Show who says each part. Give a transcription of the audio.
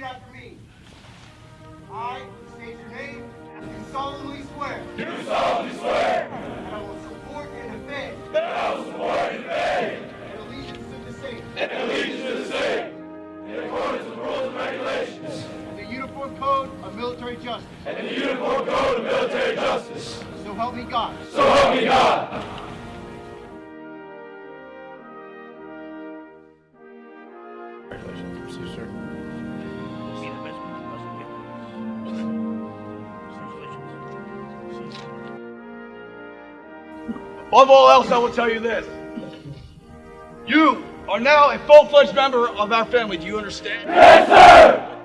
Speaker 1: repeat after me. I state your name, do solemnly swear
Speaker 2: do solemnly swear
Speaker 1: that I will support and defend
Speaker 2: that I will support and defend
Speaker 1: an allegiance to the same
Speaker 2: and allegiance to the same in accordance with rules and regulations
Speaker 1: and the Uniform Code of Military Justice.
Speaker 2: and the Uniform Code of Military Justice.
Speaker 1: So help me God.
Speaker 2: So help me God.
Speaker 3: Congratulations. See
Speaker 4: Above all else, I will tell you this. You are now a full-fledged member of our family. Do you understand?
Speaker 2: Yes, sir.